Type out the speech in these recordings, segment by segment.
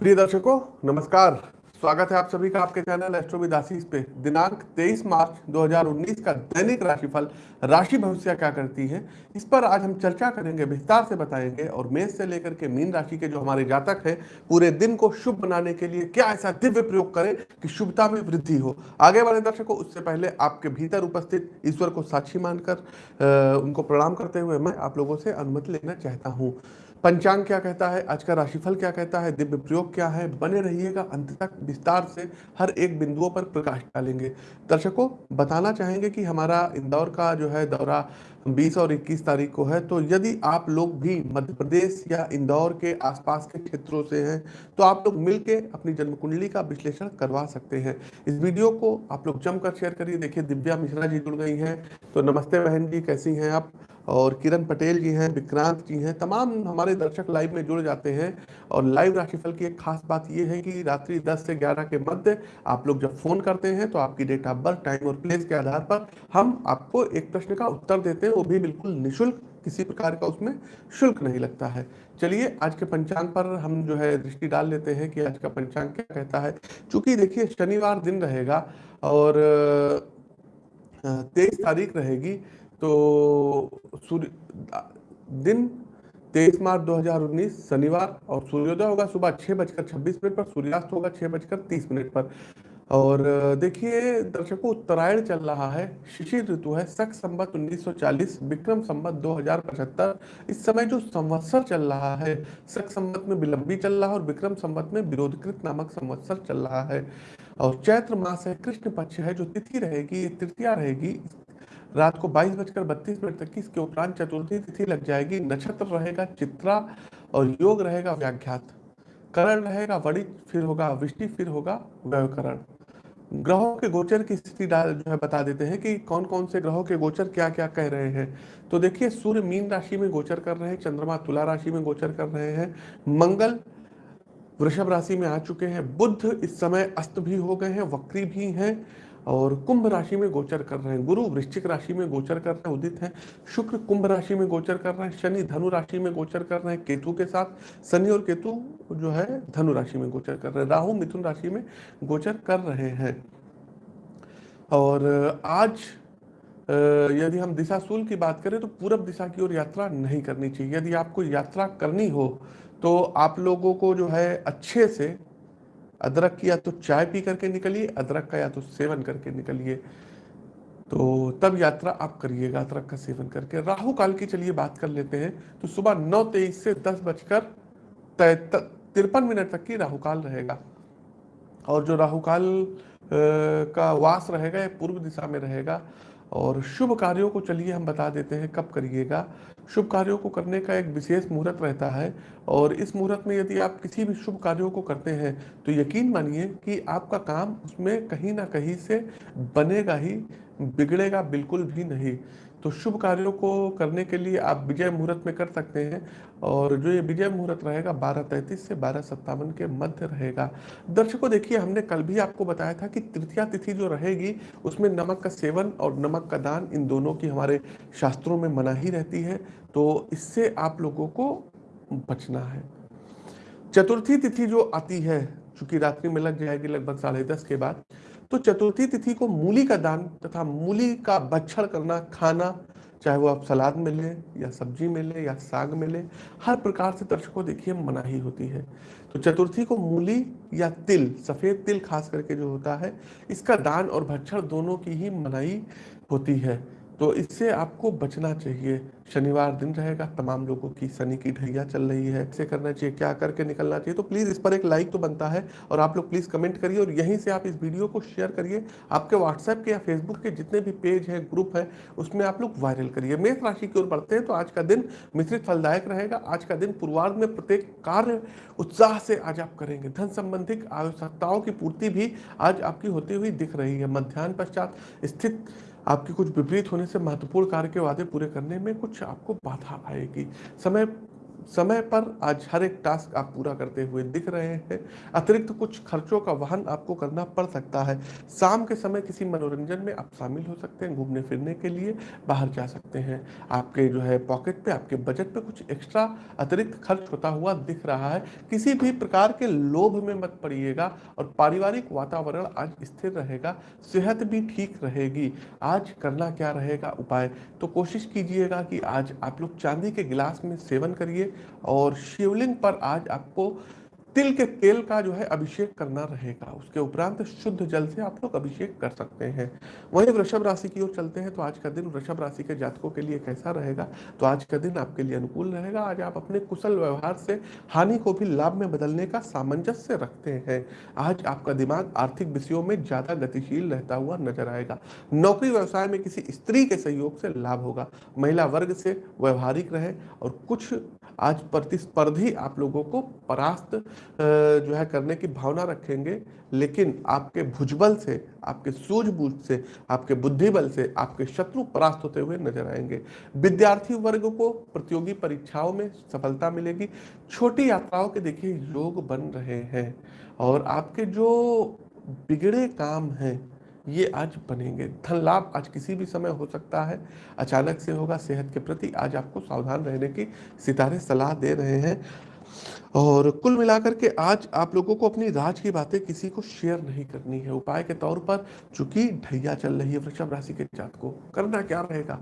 प्रिय दर्शकों, नमस्कार। स्वागत है आप सभी का आपके चैनल एस्ट्रो विदासीस पे। दिनांक 23 मार्च 2019 का दैनिक राशिफल, राशि भविष्य क्या करती है, इस पर आज हम चर्चा करेंगे, विस्तार से बताएँगे और मेष से लेकर के मीन राशि के जो हमारे जातक हैं, पूरे दिन को शुभ बनाने के लिए क्या ऐसा दिव्य प्रयोग करें कि शुभता में वृद्धि हो। आगे वाले दर्शकों, उससे पहले आपके भीतर उपस्थित ईश्वर को साक्षी मानकर उनको प्रणाम करते हुए मैं आप लोगों से अनुमति लेना चाहता हूँ। पंचांग क्या कहता है? आज का राशिफल क्या कहता है? दिव्य प्रयोग क्या है? बने रहिएगा, अंत तक विस्तार से हर एक बिंदुओं पर प्रकाश डालेंगे। दर्शकों, बताना चाहेंगे कि हमारा इंदौर का जो है दौरा 20 और 21 तारीख को है तो यदि आप लोग भी मध्य प्रदेश या इंदौर के आसपास के क्षेत्रों से हैं तो आप लोग मिलके अपनी जन्म कुंडली का विश्लेषण करवा सकते हैं। इस वीडियो को आप लोग जमकर शेयर करिए। देखिए, दिव्या मिश्रा जी जुड़ गई हैं। तो नमस्ते बहन जी, कैसी हैं आप? और किरण पटेल जी हैं, विक्रांत जी हैं, तमाम हमारे दर्शक लाइव में जुड़ जाते हैं। और लाइव राशिफल की एक खास बात यह है कि रात्रि 10 से 11 के मध्य आप लोग जब फ़ोन करते हैं तो आपकी डेट ऑफ़ बर्थ टाइम और प्लेस के आधार पर हम आपको एक प्रश्न का उत्तर देते हैं। वो भी बिल्कुल निःशुल्क, किसी प्रकार का उसमें शुल्क नहीं लगता है। चलिए, आज के पंचांग पर हम जो है दृष्टि डाल लेते हैं कि आज का पंचांग क्या कहता है। चूँकि देखिए, शनिवार दिन रहेगा और तेईस तारीख रहेगी तो सूर्य दिन तेईस मार्च 2019 शनिवार और सूर्योदय होगा सुबह छह बजकर छब्बीस मिनट पर, सूर्यास्त होगा छह बजकर तीस मिनट पर। और देखिए, दर्शकों, उत्तरायण चल रहा है शिशिर ऋतु है सख संबत 1940 विक्रम संबत 2075 इस समय जो संवत्सर चल रहा है सख संबत में विलंबी चल रहा है और विक्रम संबत में विरोधकृत नामक संवत्सर चल रहा है। और चैत्र मास है, कृष्ण पक्ष है, जो तिथि रहेगी तृतीया रहेगी रात को बाईस बजकर बत्तीस मिनट तक की इसके उपरांत चतुर्थी तिथि लग जाएगी। नक्षत्र रहेगा चित्रा और योग रहेगा व्याघ्यात करण रहेगा वड़ित फिर होगा विष्टि फिर होगा व्यवकरण ग्रहों के गोचर की स्थिति जो है बता देते हैं कि कौन कौन से ग्रहों के गोचर क्या क्या कह रहे हैं। तो देखिए, सूर्य मीन राशि में गोचर कर रहे हैं, चंद्रमा तुला राशि में गोचर कर रहे हैं, मंगल वृषभ राशि में आ चुके हैं बुद्ध इस समय अस्त भी हो गए हैं, वक्री भी हैं और कुंभ राशि में गोचर कर रहे हैं। गुरु वृश्चिक राशि में गोचर कर रहे हैं, उदित है। शुक्र कुंभ राशि में गोचर कर रहे हैं, शनि धनु राशि में गोचर कर रहे हैं, केतु के साथ। शनि और केतु जो है, धनु राशि में गोचर कर रहे हैं। राहु मिथुन राशि में गोचर कर रहे हैं। और आज यदि हम दिशा दिशाशूल की बात करें तो पूरब दिशा की ओर यात्रा नहीं करनी चाहिए। यदि आपको यात्रा करनी हो तो आप लोगों को जो है, अच्छे से अदरक की या तो चाय पी करके निकलिए, अदरक का या तो सेवन करके निकलिए। तो तब यात्रा आप करिएगा, अदरक का सेवन करके। राहु काल की चलिए बात कर लेते हैं तो सुबह नौ तेईस से दस बजकर तिरपन मिनट तक की राहु काल रहेगा। और जो राहु काल का वास रहेगा, ये पूर्व दिशा में रहेगा और शुभ कार्यों को चलिए हम बता देते हैं, कब करिएगा। शुभ कार्यों को करने का एक विशेष मुहूर्त रहता है और इस मुहूर्त में यदि आप किसी भी शुभ कार्यों को करते हैं तो यकीन मानिए कि आपका काम उसमें कहीं ना कहीं से बनेगा ही, बिगड़ेगा बिल्कुल भी नहीं। तो शुभ कार्यों को करने के लिए आप विजय मुहूर्त में कर सकते हैं और जो ये विजय मुहूर्त रहेगा बारह तैंतीस से बारह सत्तावन के मध्य रहेगा। दर्शकों, देखिए, हमने कल भी आपको बताया था कि तृतीया तिथि जो रहेगी, उसमें नमक का सेवन और नमक का दान इन दोनों की हमारे शास्त्रों में मनाही रहती है तो इससे आप लोगों को बचना है। चतुर्थी तिथि जो आती है, चूँकि रात्रि में लग जाएगी लगभग साढ़े दस के बाद तो चतुर्थी तिथि को मूली का दान तथा मूली का बच्छड़ करना, खाना, चाहे वो आप सलाद में लें या सब्ज़ी में लें या साग में ले, हर प्रकार से दर्शकों देखिए मनाही होती है। तो चतुर्थी को मूली या तिल, सफ़ेद तिल खास करके जो होता है, इसका दान और भक्षण दोनों की ही मनाही होती है। तो इससे आपको बचना चाहिए। शनिवार दिन रहेगा, तमाम लोगों की शनि की ढैया चल रही है। इसे करना चाहिए, क्या करके निकलना चाहिए? तो प्लीज़ इस पर एक लाइक तो बनता है और आप लोग प्लीज़ कमेंट करिए और यहीं से आप इस वीडियो को शेयर करिए। आपके व्हाट्सएप के या फेसबुक के जितने भी पेज हैं ग्रुप है, उसमें आप लोग वायरल करिए। मेष राशि की ओर बढ़ते हैं तो आज का दिन मिश्रित फलदायक रहेगा। आज का दिन पूर्वार्ध में प्रत्येक कार्य उत्साह से आज आप करेंगे। धन संबंधित आवश्यकताओं की पूर्ति भी आज आपकी होती हुई दिख रही है। मध्यान्ह पश्चात स्थित आपके कुछ विपरीत होने से महत्वपूर्ण कार्य के वादे पूरे करने में कुछ आपको बाधा आएगी। समय समय पर आज हर एक टास्क आप पूरा करते हुए दिख रहे हैं। अतिरिक्त कुछ खर्चों का वाहन आपको करना पड़ सकता है। शाम के समय किसी मनोरंजन में आप शामिल हो सकते हैं, घूमने फिरने के लिए बाहर जा सकते हैं। आपके जो है पॉकेट पे, आपके बजट पे कुछ एक्स्ट्रा अतिरिक्त खर्च होता हुआ दिख रहा है। किसी भी प्रकार के लोभ में मत पड़िएगा और पारिवारिक वातावरण आज स्थिर रहेगा, सेहत भी ठीक रहेगी। आज करना क्या रहेगा उपाय? तो कोशिश कीजिएगा कि आज आप लोग चांदी के गिलास में सेवन करिए। और शिवलिंग पर आज आपको तिल के तेल का जो है अभिषेक करना रहेगा। उसके उपरांत शुद्ध जल से आप लोग अभिषेक कर सकते हैं। वहीं वृषभ राशि की ओर चलते हैं तो आज का दिन वृषभ राशि के जातकों के लिए कैसा रहेगा? तो आज का दिन आपके लिए अनुकूल रहेगा। आज आप अपने कुशल व्यवहार से, हानि को भी लाभ में बदलने का सामंजस्य रखते हैं। आज आपका दिमाग आर्थिक विषयों में ज़्यादा गतिशील रहता हुआ नज़र आएगा। नौकरी व्यवसाय में किसी स्त्री के सहयोग से लाभ होगा। महिला वर्ग से व्यवहारिक रहे और कुछ आज प्रतिस्पर्धी आप लोगों को परास्त जो है करने की भावना रखेंगे, लेकिन आपके भुजबल से, आपके सूझबूझ से, आपके बुद्धि बल से आपके शत्रु परास्त होते हुए नज़र आएँगे। विद्यार्थी वर्ग को प्रतियोगी परीक्षाओं में सफलता मिलेगी। छोटी यात्राओं के देखिए, योग बन रहे हैं और आपके जो बिगड़े काम हैं ये आज बनेंगे। धन लाभ आज किसी भी समय हो सकता है। अचानक से होगा, सेहत के प्रति आज आपको सावधान रहने की सितारे सलाह दे रहे हैं। और कुल मिलाकर के आज आप लोगों को अपनी राज की बातें किसी को शेयर नहीं करनी है। उपाय के तौर पर चूँकि ढैया चल रही है, वृषभ राशि के जात को, करना क्या रहेगा?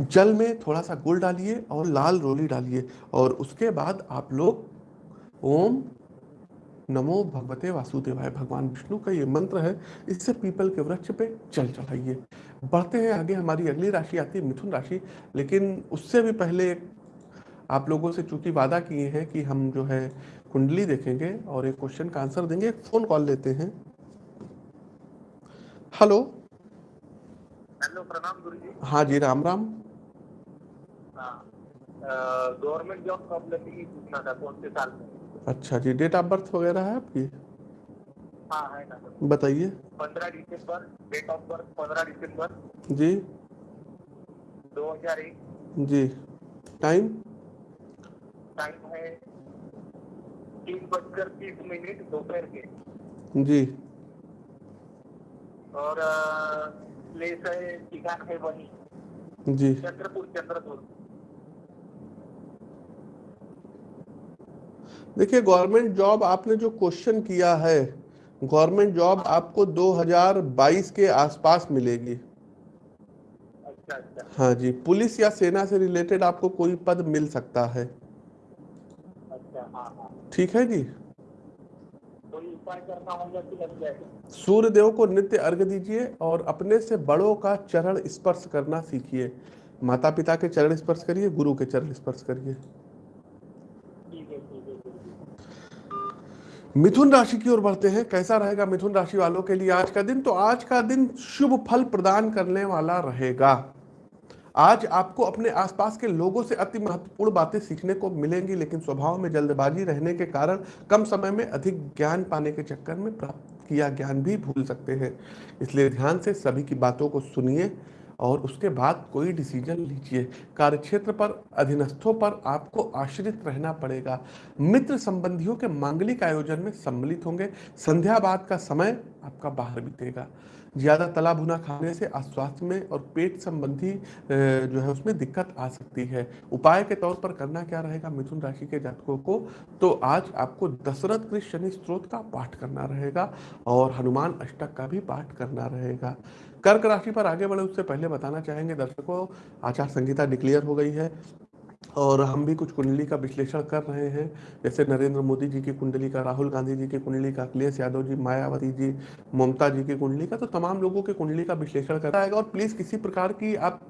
जल में थोड़ा सा गुड़ डालिए और लाल रोली डालिए और उसके बाद आप लोग ओम नमो भगवते वासुदेवाय भगवान विष्णु का ये मंत्र है इससे पीपल के वृक्ष पे चल चढ़ाइए। बढ़ते हैं आगे हमारी अगली राशि आती है मिथुन राशि लेकिन उससे भी पहले आप लोगों से चूँकि वादा किए हैं कि हम जो है कुंडली देखेंगे और एक क्वेश्चन का आंसर देंगे एक फ़ोन कॉल लेते हैं। हेलो हेलो प्रणाम गुरु जी हाँ जी राम राम। गवर्नमेंट जॉब कब लगेगी पूछना था कौन से साल में? अच्छा जी डेट ऑफ़ बर्थ वगैरह है आपकी? हाँ है ना। बताइए। पंद्रह दिसंबर डेट ऑफ़ बर्थ पंद्रह दिसंबर। जी। दो हज़ार एक। जी। टाइम टाइम है तीन बजकर तीस मिनट दोपहर के। जी। और प्लेस है ठिकान है वही। जी। चंद्रपुर चंद्रपुर। देखिए गवर्नमेंट जॉब आपने जो क्वेश्चन किया है गवर्नमेंट जॉब आपको 2022 के आसपास मिलेगी। अच्छा अच्छा। हाँ जी पुलिस या सेना से रिलेटेड आपको कोई पद मिल सकता है। अच्छा हाँ हाँ। ठीक है जी? सूर्य देव को नित्य अर्घ दीजिए और अपने से बड़ों का चरण स्पर्श करना सीखिए। माता पिता के चरण स्पर्श करिए गुरु के चरण स्पर्श करिए ठीक है ठीक है गुरु जी। मिथुन राशि की ओर बढ़ते हैं। कैसा रहेगा मिथुन राशि वालों के लिए आज का दिन? तो आज का दिन शुभ फल प्रदान करने वाला रहेगा। आज आपको अपने आसपास के लोगों से अति महत्वपूर्ण बातें सीखने को मिलेंगी, लेकिन स्वभाव में जल्दबाजी रहने के कारण कम समय में अधिक ज्ञान पाने के चक्कर में प्राप्त किया ज्ञान भी भूल सकते हैं। इसलिए ध्यान से सभी की बातों को सुनिए। और उसके बाद कोई डिसीज़न लीजिए। कार्यक्षेत्र पर, अधीनस्थों पर आपको आश्रित रहना पड़ेगा। मित्र संबंधियों के मांगलिक आयोजन में सम्मिलित होंगे। संध्या बाद का समय आपका बाहर बीतेगा। ज़्यादा तला भुना खाने से अस्वास्थ्य में और पेट संबंधी जो है उसमें दिक्कत आ सकती है। उपाय के तौर पर करना क्या रहेगा मिथुन राशि के जातकों को? तो आज आपको दशरथ कृष्ण शनि स्त्रोत का पाठ करना रहेगा और हनुमान अष्टक का भी पाठ करना रहेगा। कर्क राशि पर आगे बढ़े, उससे पहले बताना चाहेंगे दर्शकों, आचार संहिता डिक्लेयर हो गई है और हम भी कुछ कुंडली का विश्लेषण कर रहे हैं। जैसे नरेंद्र मोदी जी की कुंडली का, राहुल गांधी जी की कुंडली का, अखिलेश यादव जी, मायावती जी, ममता जी की कुंडली का तो तमाम लोगों की कुंडली का विश्लेषण कर रहा है। और प्लीज़ किसी प्रकार की आप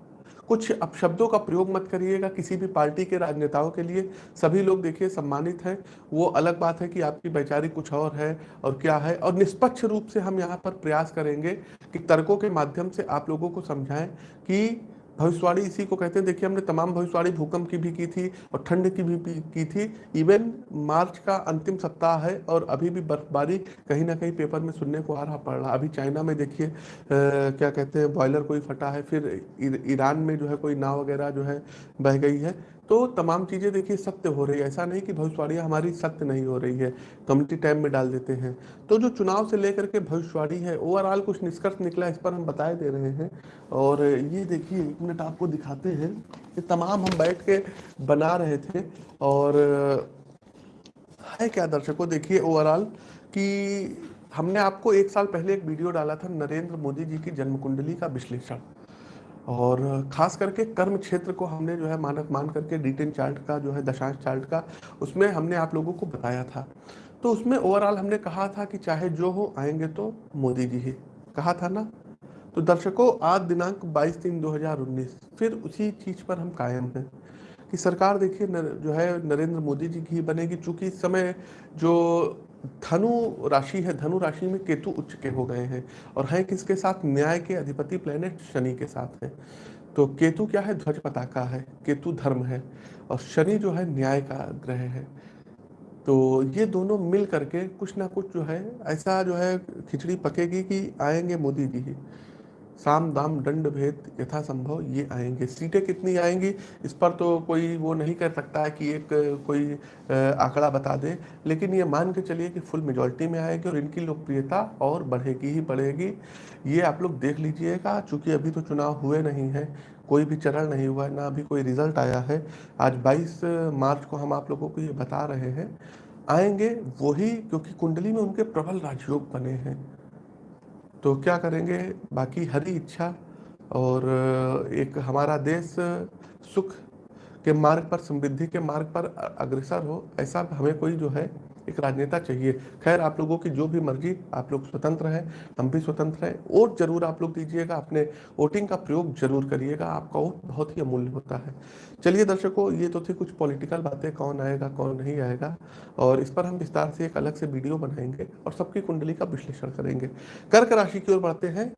कुछ अपशब्दों का प्रयोग मत करिएगा किसी भी पार्टी के राजनेताओं के लिए। सभी लोग देखिए, सम्मानित हैं। वो अलग बात है कि आपकी वैचारिक कुछ और है और क्या है। और निष्पक्ष रूप से हम यहाँ पर प्रयास करेंगे कि तर्कों के माध्यम से आप लोगों को समझाएँ कि भविष्यवाणी इसी को कहते हैं। देखिए, हमने तमाम भविष्यवाणी भूकंप की भी की थी और ठंड की भी की थी। इवन मार्च का अंतिम सप्ताह है और अभी भी बर्फबारी कहीं ना कहीं पेपर में सुनने को आ रहा पड़ रहा अभी चाइना में देखिए क्या कहते हैं, बॉयलर कोई फटा है, फिर ईर- ईरान में जो है कोई नाव वगैरह जो है बह गई है। तो तमाम चीज़ें देखिए सत्य हो रही है। ऐसा नहीं कि भविष्यवाणियाँ हमारी सत्य नहीं हो रही है। कम्युनिटी टाइम में डाल देते हैं। तो जो चुनाव से लेकर के भविष्यवाणी है, ओवरऑल कुछ निष्कर्ष निकला इस पर हम बताए दे रहे हैं। और ये देखिए, एक मिनट आपको दिखाते हैं ये तमाम हम बैठ के बना रहे थे। और, है क्या दर्शकों, देखिए ओवरऑल कि हमने आपको एक साल पहले एक वीडियो डाला था नरेंद्र मोदी जी की जन्म कुंडली का विश्लेषण। और खास करके कर्म क्षेत्र को हमने जो है मानक मान करके डिटेन चार्ट का, जो है दशांश चार्ट का, उसमें हमने आप लोगों को बताया था। तो उसमें ओवरऑल हमने कहा था कि चाहे जो हो, आएँगे तो मोदी जी ही। कहा था ना? तो दर्शकों, आज दिनांक 22 तीन 2019 फिर उसी चीज़ पर हम कायम हैं कि सरकार देखिए जो है नरेंद्र मोदी जी की बनेगी, चूँकि इस समय जो धनु राशि है, धनु राशि में केतु उच्च के हो गए हैं और हैं किसके साथ? न्याय के अधिपति प्लेनेट शनि के साथ है। तो केतु क्या है? ध्वज पताका है, केतु धर्म है और शनि जो है न्याय का ग्रह है। तो ये दोनों मिल करके कुछ ना कुछ जो है, ऐसा जो है खिचड़ी पकेगी कि आएँगे मोदी जी ही। साम दाम दंड भेद यथासंभव ये आएँगे। सीटें कितनी आएँगी? इस पर तो कोई वो नहीं कर सकता है कि एक, कोई आंकड़ा बता दे, लेकिन ये मान के चलिए कि फुल मेजोरिटी में आएगी और इनकी लोकप्रियता और बढ़ेगी ही बढ़ेगी। ये आप लोग देख लीजिएगा, चूँकि अभी तो चुनाव हुए नहीं है, कोई भी चरण नहीं हुआ है ना अभी कोई रिज़ल्ट आया है। आज 22 मार्च को हम आप लोगों को ये बता रहे हैं। आएँगे वही क्योंकि कुंडली में उनके प्रबल राजयोग बने हैं। तो क्या करेंगे? बाकी हरी इच्छा और एक हमारा देश सुख के मार्ग पर, समृद्धि के मार्ग पर अग्रसर हो, ऐसा हमें कोई जो है एक राजनेता चाहिए। खैर, आप लोगों की जो भी मर्ज़ी, आप लोग स्वतंत्र हैं, हम भी स्वतंत्र हैं। वोट ज़रूर आप लोग दीजिएगा, अपने वोटिंग का प्रयोग ज़रूर करिएगा, आपका वोट बहुत ही अमूल्य होता है। चलिए दर्शकों, ये तो थी कुछ पॉलिटिकल बातें, कौन आएगा, कौन नहीं आएगा, और इस पर हम विस्तार से एक अलग से वीडियो बनाएँगे और सबकी कुंडली का विश्लेषण करेंगे। कर्क राशि की ओर बढ़ते हैं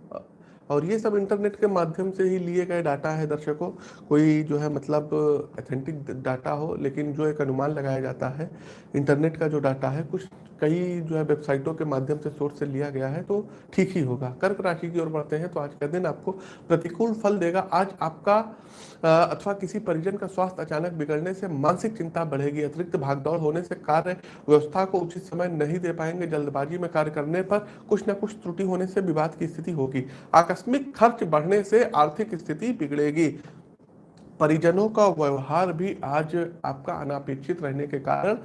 और ये सब इंटरनेट के माध्यम से ही लिए गए डाटा है दर्शकों। कोई जो है मतलब अथेंटिक डाटा हो, लेकिन जो एक अनुमान लगाया जाता है इंटरनेट का जो डाटा है, कुछ कई जो है वेबसाइटों के माध्यम से सोर्स से लिया गया है तो ठीक ही होगा। कर्क राशि की ओर बढ़ते हैं तो आज का दिन आपको प्रतिकूल फल देगा। आज आपका अथवा किसी परिजन का स्वास्थ्य अचानक बिगड़ने से मानसिक चिंता बढ़ेगी, अतिरिक्त भागदौड़ होने से कार्य व्यवस्था को उचित समय नहीं दे पाएँगे। जल्दबाजी में कार्य करने पर कुछ न कुछ त्रुटि होने से विवाद की स्थिति होगी। आकस्मिक खर्च बढ़ने से आर्थिक स्थिति बिगड़ेगी। परिजनों का व्यवहार भी आज आपका अनापेक्षित रहने के कारण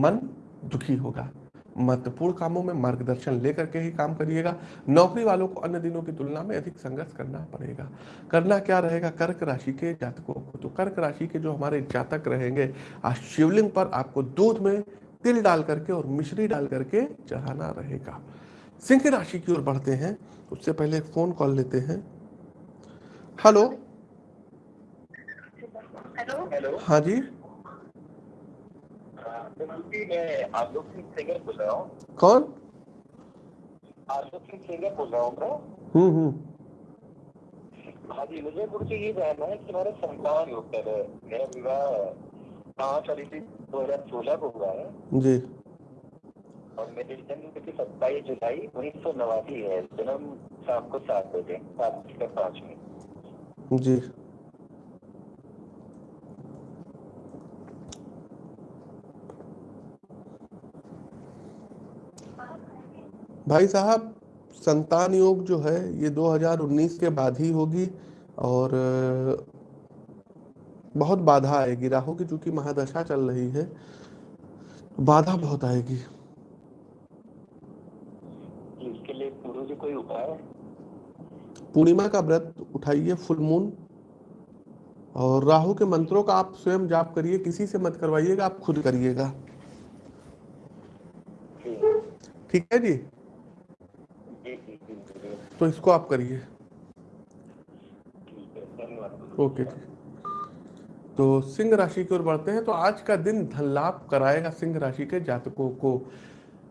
मन दुखी होगा। महत्वपूर्ण कामों में मार्गदर्शन लेकर के ही काम करिएगा। नौकरी वालों को अन्य दिनों की तुलना में अधिक संघर्ष करना पड़ेगा। करना क्या रहेगा? कर्क राशि के जातकों को। तो कर्क राशि के जो हमारे जातक रहेंगे आज शिवलिंग पर आपको दूध में तिल डाल करके और मिश्री डाल करके चढ़ाना रहेगा। सिंह राशि की ओर बढ़ते हैं। उससे पहले एक फ़ोन कॉल लेते हैं। हेलो। हेलो। हाँ जी। आलोक सिंह सिंगर बोल रहा हूँ? कौन? आलोक सिंह सिंगर बोल रहा हूँ मैं हम्म हम्म। हाँ जी मुझे ये जानना है कि हमारा संतान योग है? मेरा विवाह पाँच अभी दो हज़ार सोलह को हुआ है। जी। और मेरी जन्म तिथि सत्ताईस जुलाई उन्नीस सौ नवासी है। जन्म शाम को सात बजे सात बजकर पाँच में। जी। भाई साहब संतान योग जो है ये 2019 के बाद ही होगी और बहुत बाधा आएगी। राहु की चूँकि महादशा चल रही है बाधा बहुत आएगी। इसके लिए कोई उपाय? पूर्णिमा का व्रत उठाइए फुल मून। और राहु के मंत्रों का आप स्वयं जाप करिए किसी से मत करवाइएगा आप खुद करिएगा। ठीक है जी? तो इसको आप करिए। ओके जी तो सिंह राशि की ओर बढ़ते हैं तो आज का दिन धन लाभ कराएगा सिंह राशि के जातकों को।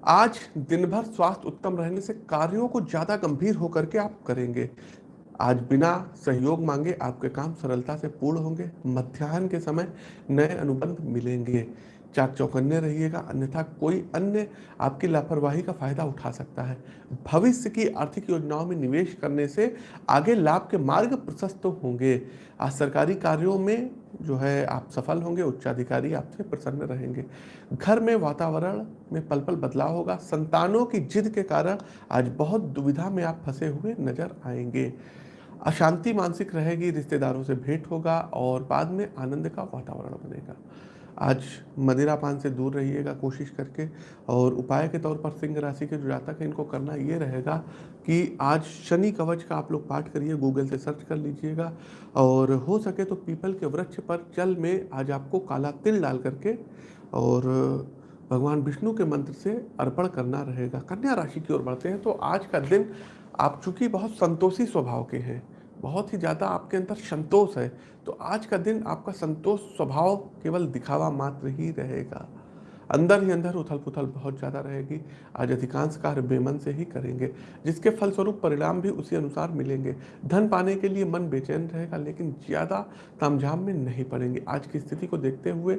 आज दिन भर स्वास्थ्य उत्तम रहने से कार्यों को ज़्यादा गंभीर होकर के आप करेंगे। आज बिना सहयोग मांगे आपके काम सरलता से पूर्ण होंगे। मध्याह्न के समय नए अनुबंध मिलेंगे। चाक चौकन्ने रहिएगा, अन्यथा कोई अन्य आपकी लापरवाही का फ़ायदा उठा सकता है। भविष्य की आर्थिक योजनाओं में निवेश करने से आगे लाभ के मार्ग प्रशस्त होंगे। आज सरकारी कार्यों में जो है आप सफल होंगे, उच्चाधिकारी आपसे प्रसन्न रहेंगे। घर में वातावरण में पल पल बदलाव होगा। संतानों की जिद के कारण आज बहुत दुविधा में आप फंसे हुए नज़र आएँगे। अशांति मानसिक रहेगी, रिश्तेदारों से भेंट होगा और बाद में आनंद का वातावरण बनेगा। आज मदिरा पान से दूर रहिएगा कोशिश करके। और उपाय के तौर पर सिंह राशि के जो जातक हैं, इनको करना ये रहेगा कि आज शनि कवच का आप लोग पाठ करिए, गूगल से सर्च कर लीजिएगा। और हो सके तो पीपल के वृक्ष पर जल में आज आपको काला तिल डाल करके और भगवान विष्णु के मंत्र से अर्पण करना रहेगा। कन्या राशि की ओर बढ़ते हैं तो आज का दिन आप चूँकि बहुत संतोषी स्वभाव के हैं बहुत ही ज़्यादा आपके अंदर संतोष है तो आज का दिन आपका संतोष स्वभाव केवल दिखावा मात्र ही रहेगा। अंदर ही अंदर उथल पुथल बहुत ज़्यादा रहेगी। आज अधिकांश कार्य बेमन से ही करेंगे, जिसके फलस्वरूप परिणाम भी उसी अनुसार मिलेंगे। धन पाने के लिए मन बेचैन रहेगा, लेकिन ज़्यादा तामझाम में नहीं पड़ेंगे। आज की स्थिति को देखते हुए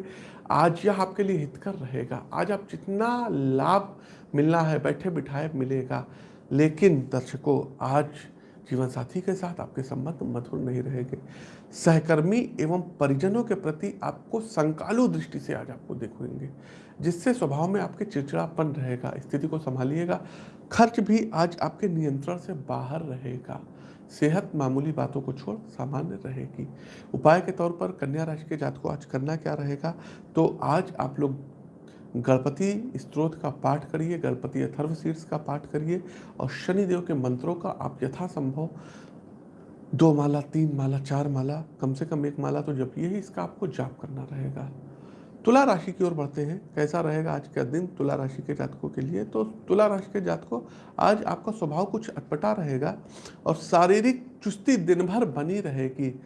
आज यह आपके लिए हितकर रहेगा। आज आप जितना लाभ मिलना है बैठे बिठाए मिलेगा, लेकिन दर्शकों, आज जीवन साथी के साथ आपके संबंध मधुर नहीं रहेंगे। सहकर्मी एवं परिजनों के प्रति आपको संकालु दृष्टि से आज आपको देखेंगे, जिससे स्वभाव में आपके चिड़चिड़ापन रहेगा, स्थिति को संभालिएगा, खर्च भी आज आपके नियंत्रण से बाहर रहेगा। सेहत मामूली बातों को छोड़ सामान्य रहेगी। उपाय के तौर पर कन्या राशि के जात को आज करना क्या रहेगा? तो आज आप लोग गणपति स्त्रोत का पाठ करिए, गणपति अथर्व शीर्ष का पाठ करिए और शनिदेव के मंत्रों का आप यथासंभव दो माला, तीन माला, चार माला, कम से कम एक माला तो जब ही इसका आपको जाप करना रहेगा। तुला राशि की ओर बढ़ते हैं। कैसा रहेगा आज का दिन तुला राशि के जातकों के लिए? तो तुला राशि के जातकों, आज आपका स्वभाव कुछ अटपटा रहेगा और शारीरिक चुस्ती दिन भर बनी रहेगी।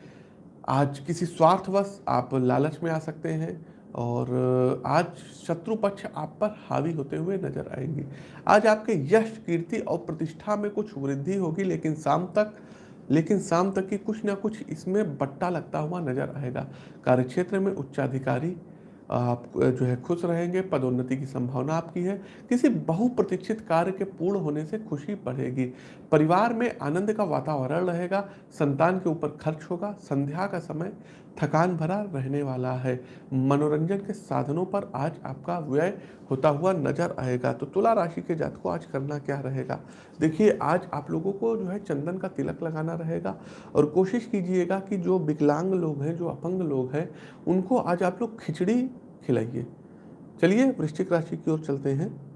आज किसी स्वार्थवश आप लालच में आ सकते हैं। और आज शत्रु पक्ष आप पर हावी होते हुए नज़र आएँगी। आज आपके यश, कीर्ति और प्रतिष्ठा में कुछ वृद्धि होगी, लेकिन शाम तक, लेकिन शाम तक की कुछ ना कुछ इसमें बट्टा लगता हुआ नज़र आएगा। कार्यक्षेत्र में उच्चाधिकारी आप जो है खुश रहेंगे, पदोन्नति की संभावना आपकी है। किसी बहुप्रतीक्षित कार्य के पूर्ण होने से खुशी बढ़ेगी। परिवार में आनंद का वातावरण रहेगा, संतान के ऊपर खर्च होगा, संध्या का समय थकान भरा रहने वाला है। मनोरंजन के साधनों पर आज आपका व्यय होता हुआ नज़र आएगा। तो तुला राशि के जात को आज करना क्या रहेगा? देखिए, आज आप लोगों को जो है चंदन का तिलक लगाना रहेगा और कोशिश कीजिएगा कि जो विकलांग लोग हैं, जो अपंग लोग हैं, उनको आज आप लोग खिचड़ी खिलाइए। चलिए, वृश्चिक राशि की ओर चलते हैं।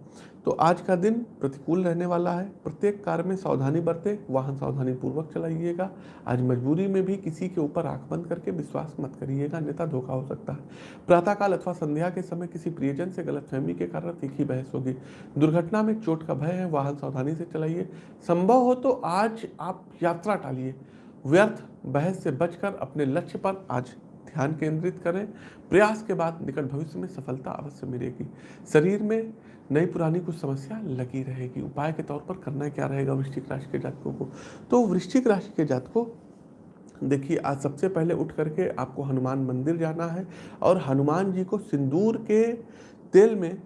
तो आज का दिन प्रतिकूल रहने वाला है। प्रत्येक कार्य में सावधानी बरते, वाहन सावधानी पूर्वक चलाइएगा। आज मजबूरी में भी किसी के ऊपर आँख बंद करके विश्वास मत करिएगा, अन्यथा धोखा हो सकता है। प्रातःकाल अथवा संध्या के समय किसी प्रियजन से गलतफहमी के कारण तीखी बहस होगी। दुर्घटना में चोट का भय है, वाहन सावधानी से चलाइए। संभव हो तो आज आप यात्रा टालिए। व्यर्थ बहस से बचकर अपने लक्ष्य पर आज ध्यान केंद्रित करें। प्रयास के बाद निकट भविष्य में सफलता अवश्य मिलेगी। शरीर में नई पुरानी कुछ समस्या लगी रहेगी। उपाय के तौर पर करना क्या रहेगा वृश्चिक राशि के जातकों को? तो वृश्चिक राशि के जातकों, देखिए, आज सबसे पहले उठ करके आपको हनुमान मंदिर जाना है और हनुमान जी को सिंदूर के तेल में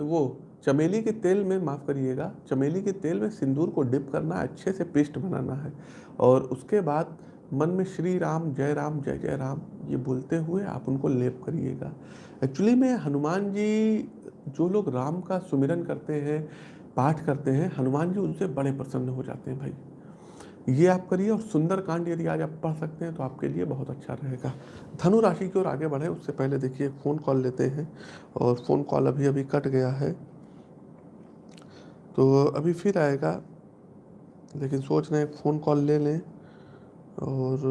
वो चमेली के तेल में माफ़ करिएगा, चमेली के तेल में सिंदूर को डिप करना है अच्छे से पेस्ट बनाना है। और उसके बाद मन में श्री राम, जय राम, जय जय राम, ये बोलते हुए आप उनको लेप करिएगा। एक्चुअली में हनुमान जी, जो लोग राम का सुमिरन करते हैं, पाठ करते हैं, हनुमान जी उनसे बड़े प्रसन्न हो जाते हैं भाई। ये आप करिए और सुंदर कांड यदि आज आप पढ़ सकते हैं तो आपके लिए बहुत अच्छा रहेगा। धनु राशि की ओर आगे बढ़े, उससे पहले देखिए, फ़ोन कॉल लेते हैं और फ़ोन कॉल अभी अभी कट गया है। तो अभी फिर आएगा, लेकिन सोच रहे हैं, फ़ोन कॉल ले लें। और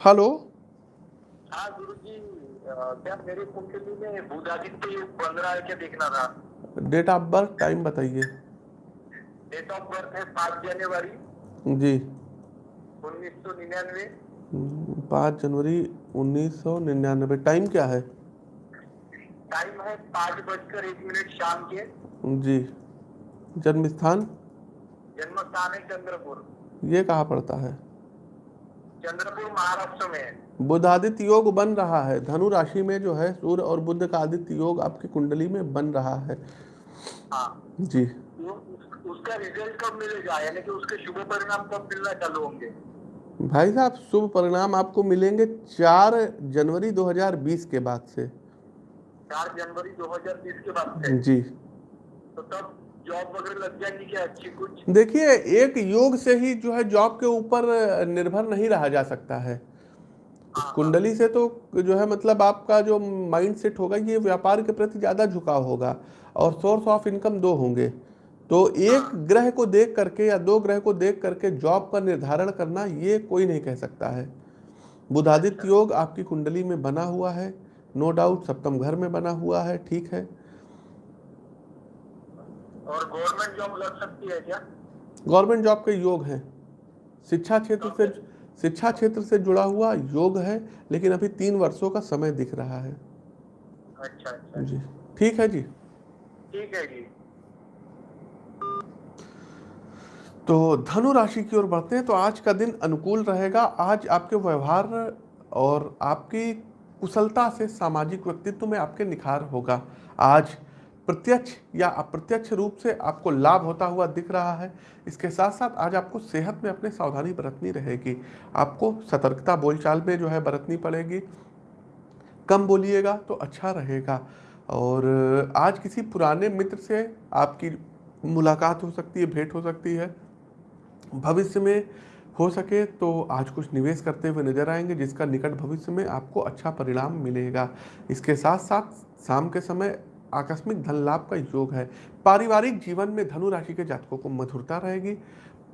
हेलो? हाँ गुरु जी क्या मेरी में बुध आदित्य योग बन रहा है क्या देखना था। डेट ऑफ़ बर्थ टाइम बताइए। डेट ऑफ़ बर्थ है पाँच जनवरी। जी। उन्नीस सौ निन्यानवे। पाँच जनवरी उन्नीस सौ निन्यानवे। टाइम क्या है? टाइम है पाँच बजकर एक मिनट शाम के। जी। जन्म स्थान जन्म स्थान है चंद्रपुर। ये कहाँ पड़ता है? चंद्रपुर महाराष्ट्र में। बुध आदित्य योग बन रहा है। धनु राशि में जो है सूर्य और बुध का आदित्य योग आपकी कुंडली में बन रहा है। हाँ। जी। उसका रिज़ल्ट कब मिलेगा? यानी कि उसके शुभ परिणाम कब मिलना चालू होंगे? भाई साहब शुभ परिणाम आपको मिलेंगे चार जनवरी 2020 के बाद से। चार जनवरी 2020 के बाद से? जी। तो तब जॉब वगैरह लग जाएगी क्या अच्छी कुछ? देखिए एक योग से ही जो है जॉब के ऊपर निर्भर नहीं रहा जा सकता है। कुंडली से तो जो है मतलब आपका जो माइंड सेट होगा ये व्यापार के प्रति ज़्यादा झुकाव होगा और सोर्स ऑफ़ इनकम दो होंगे। तो एक ग्रह को देख करके या दो ग्रह को देख करके जॉब का निर्धारण करना ये कोई नहीं कह सकता है। बुधादित्य योग आपकी कुंडली में बना हुआ है। नो डाउट सप्तम घर में बना हुआ है ठीक है। और गवर्नमेंट जॉब लग सकती है क्या? गवर्नमेंट जॉब के योग हैं। शिक्षा क्षेत्र से शिक्षा क्षेत्र से जुड़ा हुआ योग है लेकिन अभी तीन वर्षों का समय दिख रहा है। अच्छा अच्छा। जी। ठीक है जी। ठीक है जी। तो धनु राशि की ओर बढ़ते हैं तो आज का दिन अनुकूल रहेगा। आज आपके व्यवहार और आपकी कुशलता से सामाजिक व्यक्तित्व में आपके निखार होगा। आज प्रत्यक्ष या अप्रत्यक्ष रूप से आपको लाभ होता हुआ दिख रहा है। इसके साथ साथ आज आपको सेहत में अपने सावधानी बरतनी रहेगी। आपको सतर्कता बोलचाल में जो है बरतनी पड़ेगी। कम बोलिएगा तो अच्छा रहेगा। और आज किसी पुराने मित्र से आपकी मुलाकात हो सकती है, भेंट हो सकती है। भविष्य में हो सके तो आज कुछ निवेश करते हुए नज़र आएँगे, जिसका निकट भविष्य में आपको अच्छा परिणाम मिलेगा। इसके साथ साथ शाम के समय आकस्मिक धन लाभ का योग है। पारिवारिक जीवन में धनु राशि के जातकों को मधुरता रहेगी।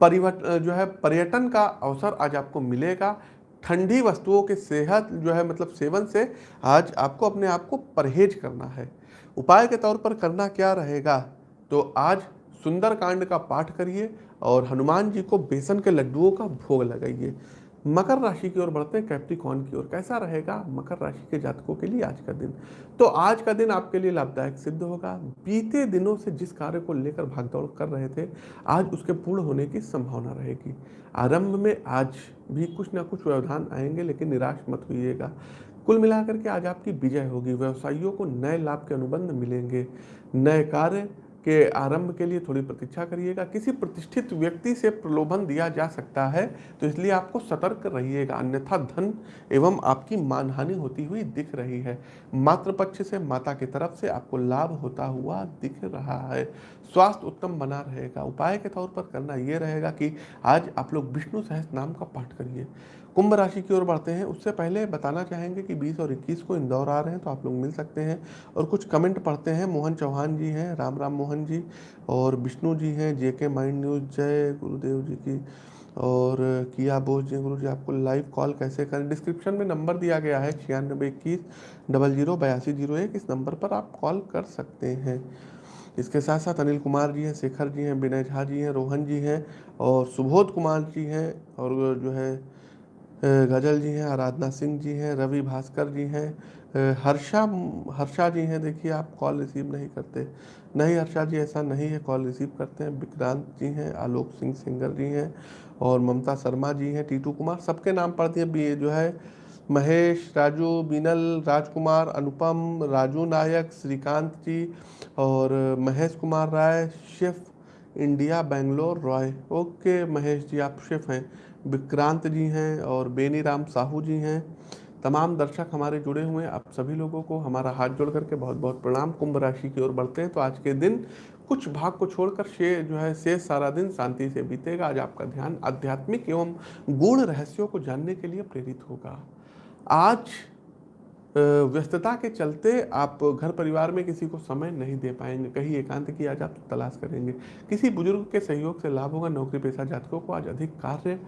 परिवर्तन जो है, पर्यटन का अवसर आज आपको मिलेगा। ठंडी वस्तुओं के सेहत, जो है मतलब सेवन से आज आपको अपने आप को परहेज करना है। उपाय के तौर पर करना क्या रहेगा? तो आज सुंदर कांड का पाठ करिए और हनुमान जी को बेसन के लड्डुओं का भोग लगाइए। मकर राशि की ओर बढ़ते हैं कैप्टिकॉन की ओर। कैसा रहेगा? मकर राशि के जातकों के लिए आज का दिन। तो आज का दिन आपके लिए लाभदायक सिद्ध होगा। बीते दिनों से जिस कार्य को लेकर भागदौड़ कर रहे थे, आज उसके पूर्ण होने की संभावना रहेगी। आरंभ में आज भी कुछ ना कुछ व्यवधान आएँगे, लेकिन निराश मत होइएगा। कुल मिलाकर के आज आपकी विजय होगी। व्यवसायियों को नए लाभ के अनुबंध मिलेंगे। नए कार्य के आरंभ के लिए थोड़ी प्रतीक्षा करिएगा। किसी प्रतिष्ठित व्यक्ति से प्रलोभन दिया जा सकता है तो इसलिए आपको सतर्क रहिएगा। अन्यथा धन एवं आपकी मानहानि होती हुई दिख रही है। मातृपक्ष से माता की तरफ़ से आपको लाभ होता हुआ दिख रहा है। स्वास्थ्य उत्तम बना रहेगा। उपाय के तौर पर करना यह रहेगा कि आज आप लोग विष्णु सहस नाम का पाठ करिए। कुंभ राशि की ओर बढ़ते हैं। उससे पहले बताना चाहेंगे कि 20 और 21 को इंदौर आ रहे हैं तो आप लोग मिल सकते हैं। और कुछ कमेंट पढ़ते हैं। मोहन चौहान जी हैं, राम राम मोहन जी और विष्णु जी हैं जे के माइंड न्यूज़, जय गुरुदेव जी की। और किया बोझ जी, गुरु जी, आपको लाइव कॉल कैसे करें? डिस्क्रिप्शन में नंबर दिया गया है, छियानबे इक्कीस, डबल ज़ीरो, बयासी ज़ीरो एक। इस नंबर पर आप कॉल कर सकते हैं। इसके साथ साथ अनिल कुमार जी हैं, शेखर जी हैं, विनय झा जी हैं, रोहन जी हैं और सुबोध कुमार जी हैं और जो है गज़ल जी हैं, आराधना सिंह जी हैं, रवि भास्कर जी हैं हर्षा हर्षा जी हैं, देखिए आप कॉल रिसीव नहीं करते। नहीं, हर्षा जी ऐसा नहीं है कॉल रिसीव करते हैं। विक्रांत जी हैं, आलोक सिंह सिंगर जी हैं और ममता शर्मा जी हैं, टीटू कुमार, सबके नाम पढ़ दिए जो है, महेश, राजू, बीनल, राजकुमार, अनुपम, राजू नायक, श्रीकांत जी और महेश कुमार राय, शिफ, इंडिया, बेंगलोर, रॉय। ओके, महेश जी, आप शिफ हैं। विक्रांत जी हैं और बेनी राम साहू जी हैं। तमाम दर्शक हमारे जुड़े हुए हैं। आप सभी लोगों को हमारा हाथ जोड़ करके बहुत बहुत प्रणाम। कुंभ राशि की ओर बढ़ते हैं। तो आज के दिन कुछ भाग को छोड़कर शे जो है, शेष सारा दिन शांति से बीतेगा। आज आपका ध्यान आध्यात्मिक एवं गुण रहस्यों को जानने के लिए प्रेरित होगा। आज व्यस्तता के चलते आप घर परिवार में किसी को समय नहीं दे पाएँगे। कहीं एकांत की आज आप तलाश करेंगे। किसी बुज़ुर्ग के सहयोग से लाभ होगा। नौकरी पेशा जातकों को आज अधिक कार्य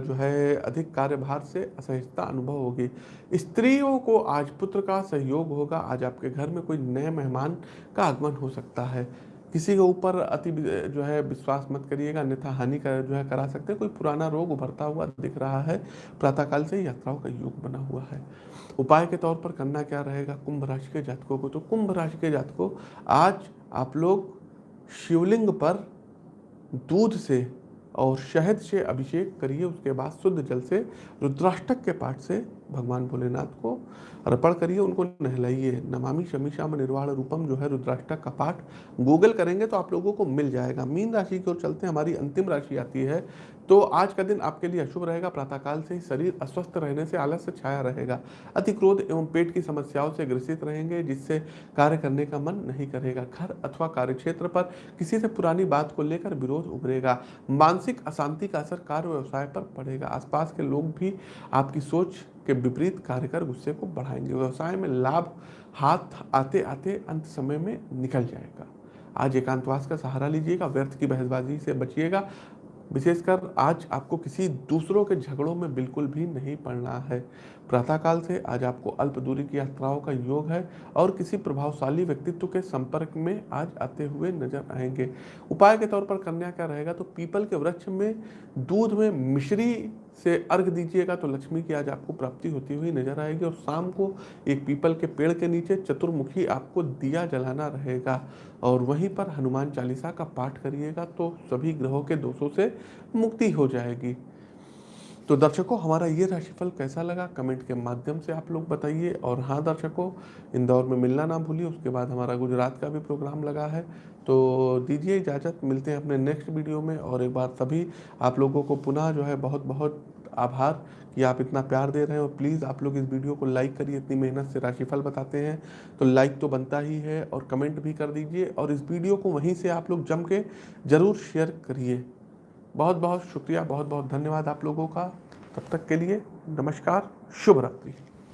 जो है, अधिक कार्यभार से असहजता अनुभव होगी। स्त्रियों को आज पुत्र का सहयोग होगा। आज आपके घर में कोई नए मेहमान का आगमन हो सकता है। किसी के ऊपर अति जो है विश्वास मत करिएगा, अन्यथा हानि कर जो है करा सकते हैं। कोई पुराना रोग उभरता हुआ दिख रहा है, प्रातःकाल से यात्राओं का योग बना हुआ है। उपाय के तौर पर करना क्या रहेगा? कुंभ राशि के जातकों को तो कुंभ राशि के जातकों, आज आप लोग शिवलिंग पर दूध से और शहद से अभिषेक करिए। उसके बाद शुद्ध जल से, रुद्राष्टक के पाठ से भगवान भोलेनाथ को अर्पण करिए, उनको नहलाइए। नमामि शमीशाम निर्वाण रूपम जो है रुद्राष्टक का पाठ गूगल करेंगे तो आप लोगों को मिल जाएगा। मीन राशि की ओर चलते हैं, हमारी अंतिम राशि आती है। तो आज का दिन आपके लिए अशुभ रहेगा, प्रातःकाल से ही शरीर अस्वस्थ रहने से आलस्य छाया रहेगा। अति क्रोध एवं पेट की समस्याओं से ग्रसित रहेंगे, जिससे कार्य करने का मन नहीं करेगा। घर अथवा कार्यक्षेत्र पर किसी से पुरानी बात को लेकर विरोध उभरेगा। मानसिक अशांति का असर कार्य व्यवसाय पर पड़ेगा। आसपास के लोग भी आपकी सोच के विपरीत कार्य कर गुस्से को बढ़ाएँगे। व्यवसाय में लाभ हाथ आते आते अंत समय में निकल जाएगा। आज एकांतवास का सहारा लीजिएगा, व्यर्थ की बहसबाजी से बचिएगा। विशेषकर आज आपको किसी दूसरों के झगड़ों में बिल्कुल भी नहीं पड़ना है। प्रातःकाल से आज आपको अल्प दूरी की यात्राओं का योग है और किसी प्रभावशाली व्यक्तित्व के संपर्क में आज आते हुए नज़र आएँगे। उपाय के तौर पर कन्या क्या रहेगा तो पीपल के वृक्ष में दूध में मिश्री से अर्घ दीजिएगा तो लक्ष्मी की आज आपको प्राप्ति होती हुई नज़र आएगी और शाम को एक पीपल के पेड़ के नीचे चतुर्मुखी आपको दिया जलाना रहेगा। और वहीं पर हनुमान चालीसा का पाठ करिएगा तो सभी ग्रहों के दोषों से मुक्ति हो जाएगी। तो दर्शकों, हमारा ये राशिफल कैसा लगा? कमेंट के माध्यम से आप लोग बताइए। और हाँ दर्शकों, इंदौर में मिलना ना भूलिए, उसके बाद हमारा गुजरात का भी प्रोग्राम लगा है। तो दीजिए इजाज़त, मिलते हैं अपने नेक्स्ट वीडियो में। और एक बार सभी आप लोगों को पुनः जो है बहुत बहुत आभार कि आप इतना प्यार दे रहे हैं। और प्लीज़ आप लोग इस वीडियो को लाइक करिए, इतनी मेहनत से राशिफल बताते हैं। तो लाइक तो बनता ही है और कमेंट भी कर दीजिए। और इस वीडियो को वहीं से आप लोग जम के ज़रूर शेयर करिए। बहुत बहुत शुक्रिया बहुत बहुत धन्यवाद आप लोगों का। तब तक के लिए नमस्कार शुभ रात्रि